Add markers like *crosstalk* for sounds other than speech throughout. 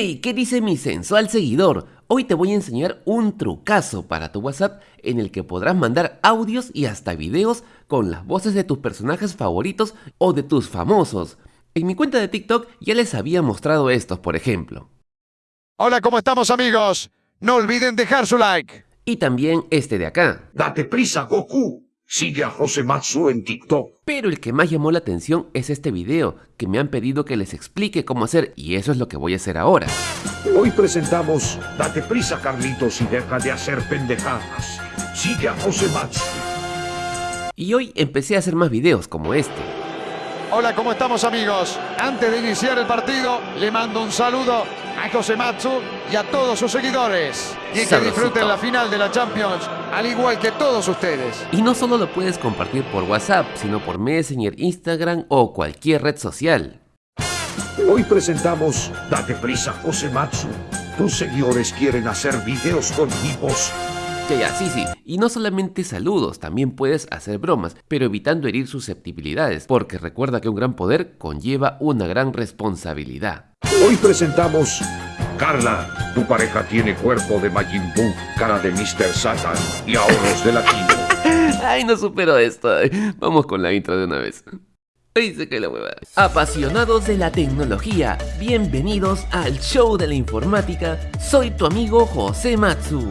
Hey, ¿qué dice mi sensual seguidor? Hoy te voy a enseñar un trucazo para tu WhatsApp en el que podrás mandar audios y hasta videos con las voces de tus personajes favoritos o de tus famosos. En mi cuenta de TikTok ya les había mostrado estos, por ejemplo. Hola, ¿cómo estamos amigos? No olviden dejar su like. Y también este de acá. Date prisa, Goku. Sigue a José Matsu en TikTok. Pero el que más llamó la atención es este video, que me han pedido que les explique cómo hacer y eso es lo que voy a hacer ahora. Hoy presentamos Date prisa, Carlitos, y deja de hacer pendejadas. Sigue a José Matsu. Y hoy empecé a hacer más videos como este. Hola, ¿cómo estamos amigos? Antes de iniciar el partido, le mando un saludo a José Matsu y a todos sus seguidores. Y que disfruten la final de la Champions, al igual que todos ustedes. Y no solo lo puedes compartir por WhatsApp, sino por Messenger, Instagram o cualquier red social. Hoy presentamos Date prisa, José Matsu. Tus seguidores quieren hacer videos con. Ya, ya, sí, sí. Y no solamente saludos, también puedes hacer bromas, pero evitando herir susceptibilidades, porque recuerda que un gran poder conlleva una gran responsabilidad. Hoy presentamos Carla, tu pareja tiene cuerpo de Majin Buu, cara de Mr. Satan y ahorros de latino. *laughs* Ay, no supero esto. Vamos con la intro de una vez. Ay, se cae la hueva. Apasionados de la tecnología, bienvenidos al show de la informática. Soy tu amigo José Matsu.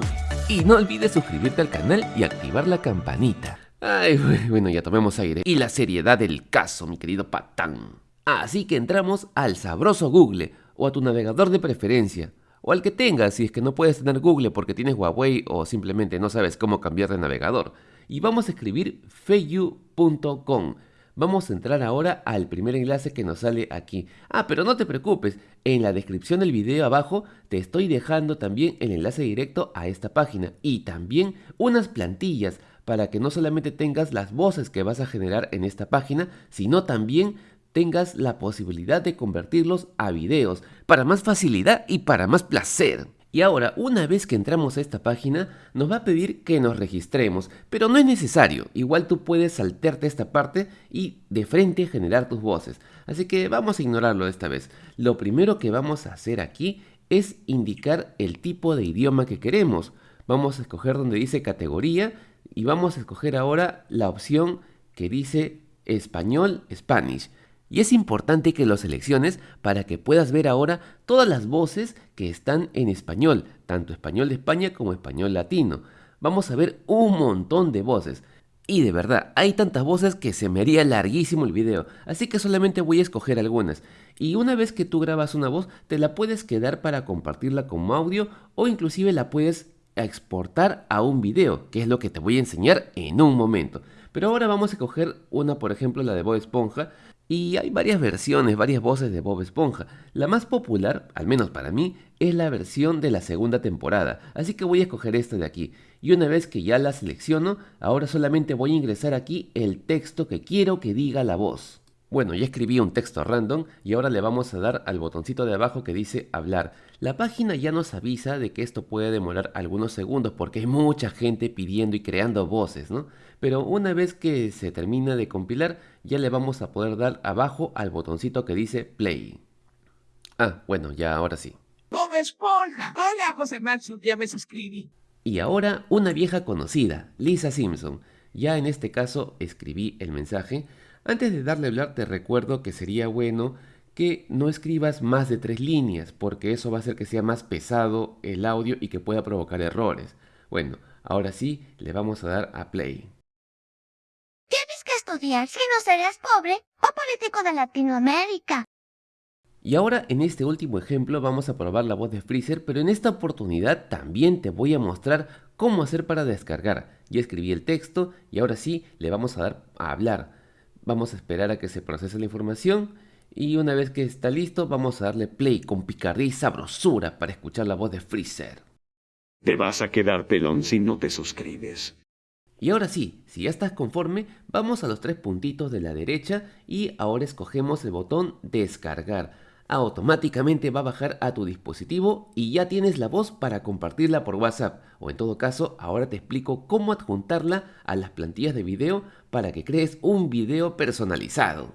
Y no olvides suscribirte al canal y activar la campanita. Ay, bueno, ya tomemos aire. Y la seriedad del caso, mi querido patán. Así que entramos al sabroso Google o a tu navegador de preferencia. O al que tengas si es que no puedes tener Google porque tienes Huawei o simplemente no sabes cómo cambiar de navegador. Y vamos a escribir feyu.com. Vamos a entrar ahora al primer enlace que nos sale aquí. Ah, pero no te preocupes, en la descripción del video abajo te estoy dejando también el enlace directo a esta página y también unas plantillas para que no solamente tengas las voces que vas a generar en esta página, sino también tengas la posibilidad de convertirlos a videos para más facilidad y para más placer. Y ahora, una vez que entramos a esta página, nos va a pedir que nos registremos, pero no es necesario, igual tú puedes saltarte esta parte y de frente generar tus voces. Así que vamos a ignorarlo esta vez. Lo primero que vamos a hacer aquí es indicar el tipo de idioma que queremos. Vamos a escoger donde dice categoría y vamos a escoger ahora la opción que dice español, Spanish. Y es importante que lo selecciones para que puedas ver ahora todas las voces que están en español, tanto español de España como español latino. Vamos a ver un montón de voces. Y de verdad, hay tantas voces que se me haría larguísimo el video, así que solamente voy a escoger algunas. Y una vez que tú grabas una voz, te la puedes quedar para compartirla como audio o inclusive la puedes exportar a un video, que es lo que te voy a enseñar en un momento. Pero ahora vamos a coger una, por ejemplo, la de Bob Esponja, y hay varias versiones, varias voces de Bob Esponja. La más popular, al menos para mí, es la versión de la segunda temporada, así que voy a escoger esta de aquí. Y una vez que ya la selecciono, ahora solamente voy a ingresar aquí el texto que quiero que diga la voz. Bueno, ya escribí un texto random y ahora le vamos a dar al botoncito de abajo que dice hablar. La página ya nos avisa de que esto puede demorar algunos segundos porque hay mucha gente pidiendo y creando voces, ¿no? Pero una vez que se termina de compilar, ya le vamos a poder dar abajo al botoncito que dice play. Ah, bueno, ya ahora sí. Bob Esponja. Hola, José Matsu, ya me suscribí. Y ahora una vieja conocida, Lisa Simpson. Ya en este caso escribí el mensaje. Antes de darle a hablar te recuerdo que sería bueno que no escribas más de tres líneas porque eso va a hacer que sea más pesado el audio y que pueda provocar errores. Bueno, ahora sí le vamos a dar a play. Tienes que estudiar si no serás pobre o político de Latinoamérica. Y ahora en este último ejemplo vamos a probar la voz de Freezer, pero en esta oportunidad también te voy a mostrar cómo hacer para descargar. Ya escribí el texto y ahora sí le vamos a dar a hablar. Vamos a esperar a que se procese la información y una vez que está listo vamos a darle play con picardía y sabrosura para escuchar la voz de Freezer. Te vas a quedar pelón si no te suscribes. Y ahora sí, si ya estás conforme, vamos a los tres puntitos de la derecha y ahora escogemos el botón descargar. Automáticamente va a bajar a tu dispositivo y ya tienes la voz para compartirla por WhatsApp. O en todo caso, ahora te explico cómo adjuntarla a las plantillas de video para que crees un video personalizado.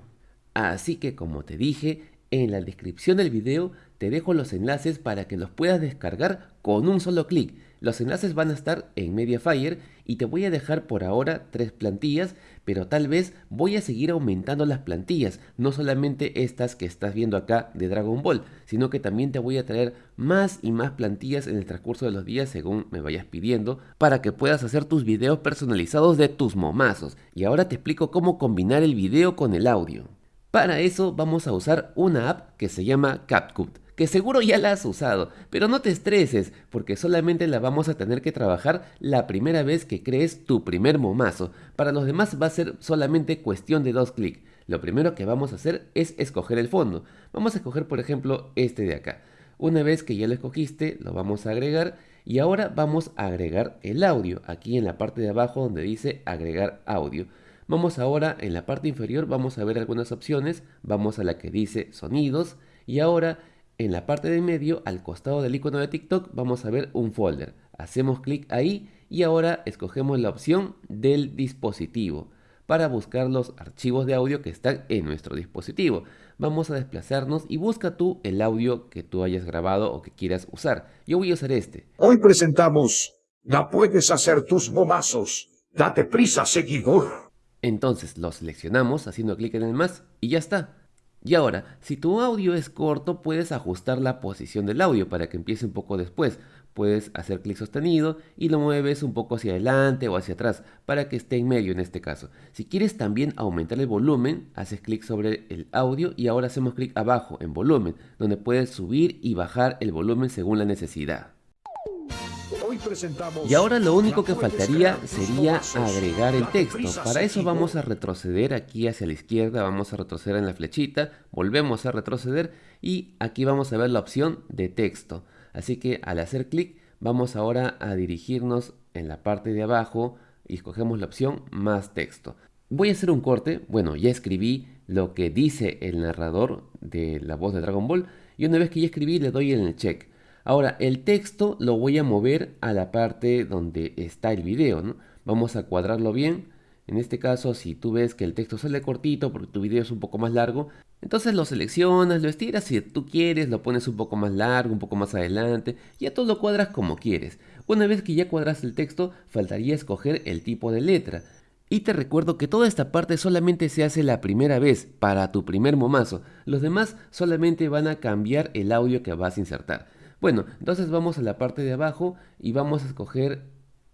Así que como te dije, en la descripción del video te dejo los enlaces para que los puedas descargar con un solo clic. Los enlaces van a estar en Mediafire y te voy a dejar por ahora tres plantillas, pero tal vez voy a seguir aumentando las plantillas, no solamente estas que estás viendo acá de Dragon Ball, sino que también te voy a traer más y más plantillas en el transcurso de los días según me vayas pidiendo, para que puedas hacer tus videos personalizados de tus momazos. Y ahora te explico cómo combinar el video con el audio. Para eso vamos a usar una app que se llama CapCut que seguro ya la has usado, pero no te estreses, porque solamente la vamos a tener que trabajar la primera vez que crees tu primer momazo. Para los demás va a ser solamente cuestión de dos clics. Lo primero que vamos a hacer es escoger el fondo. Vamos a escoger por ejemplo este de acá. Una vez que ya lo escogiste, lo vamos a agregar y ahora vamos a agregar el audio, aquí en la parte de abajo donde dice agregar audio. Vamos ahora en la parte inferior, vamos a ver algunas opciones, vamos a la que dice sonidos y ahora en la parte de medio, al costado del icono de TikTok, vamos a ver un folder. Hacemos clic ahí y ahora escogemos la opción del dispositivo para buscar los archivos de audio que están en nuestro dispositivo. Vamos a desplazarnos y busca tú el audio que tú hayas grabado o que quieras usar. Yo voy a usar este. Hoy presentamos La puedes hacer tus momazos. Date prisa, seguidor. Entonces lo seleccionamos haciendo clic en el más y ya está. Y ahora, si tu audio es corto, puedes ajustar la posición del audio para que empiece un poco después. Puedes hacer clic sostenido y lo mueves un poco hacia adelante o hacia atrás para que esté en medio en este caso. Si quieres también aumentar el volumen, haces clic sobre el audio y ahora hacemos clic abajo en volumen, donde puedes subir y bajar el volumen según la necesidad. Y ahora lo único que faltaría sería agregar el texto. Para eso vamos a retroceder aquí hacia la izquierda, vamos a retroceder en la flechita, volvemos a retroceder y aquí vamos a ver la opción de texto. Así que al hacer clic vamos ahora a dirigirnos en la parte de abajo y escogemos la opción más texto. Voy a hacer un corte, bueno ya escribí lo que dice el narrador de la voz de Dragon Ball y una vez que ya escribí le doy en el check. Ahora, el texto lo voy a mover a la parte donde está el video. Vamos a cuadrarlo bien. En este caso, si tú ves que el texto sale cortito porque tu video es un poco más largo, entonces lo seleccionas, lo estiras, si tú quieres, lo pones un poco más largo, un poco más adelante, ya tú lo cuadras como quieres. Una vez que ya cuadras el texto, faltaría escoger el tipo de letra. Y te recuerdo que toda esta parte solamente se hace la primera vez, para tu primer momazo. Los demás solamente van a cambiar el audio que vas a insertar. Bueno, entonces vamos a la parte de abajo y vamos a escoger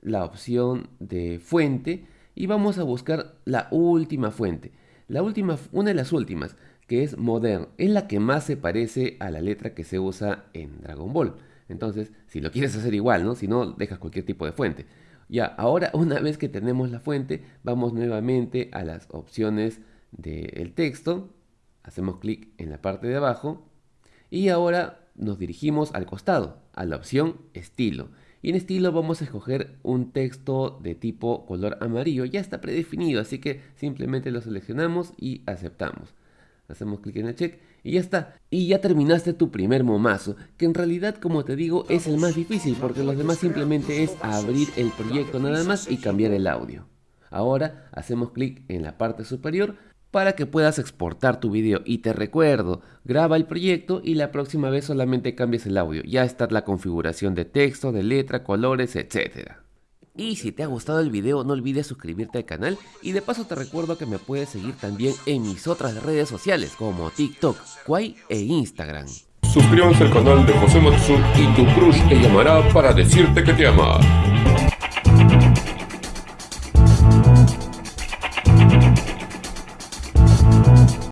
la opción de fuente y vamos a buscar la última fuente. La última, una de las últimas, que es Modern, es la que más se parece a la letra que se usa en Dragon Ball. Entonces, si lo quieres hacer igual, ¿no? Si no, dejas cualquier tipo de fuente. Ya, ahora *laughs* una vez que tenemos la fuente, vamos nuevamente a las opciones del texto. Hacemos clic en la parte de abajo. Y ahora nos dirigimos al costado, a la opción estilo. Y en estilo vamos a escoger un texto de tipo color amarillo. Ya está predefinido, así que simplemente lo seleccionamos y aceptamos. Hacemos clic en el check y ya está. Y ya terminaste tu primer momazo, que en realidad como te digo es el más difícil porque los demás simplemente es abrir el proyecto nada más y cambiar el audio. Ahora hacemos clic en la parte superior para que puedas exportar tu video. Y te recuerdo, graba el proyecto y la próxima vez solamente cambies el audio. Ya está la configuración de texto, de letra, colores, etc. Y si te ha gustado el video no olvides suscribirte al canal y de paso te recuerdo que me puedes seguir también en mis otras redes sociales como TikTok, Kwai e Instagram. Suscríbanse al canal de José Matsu y tu crush te llamará para decirte que te ama.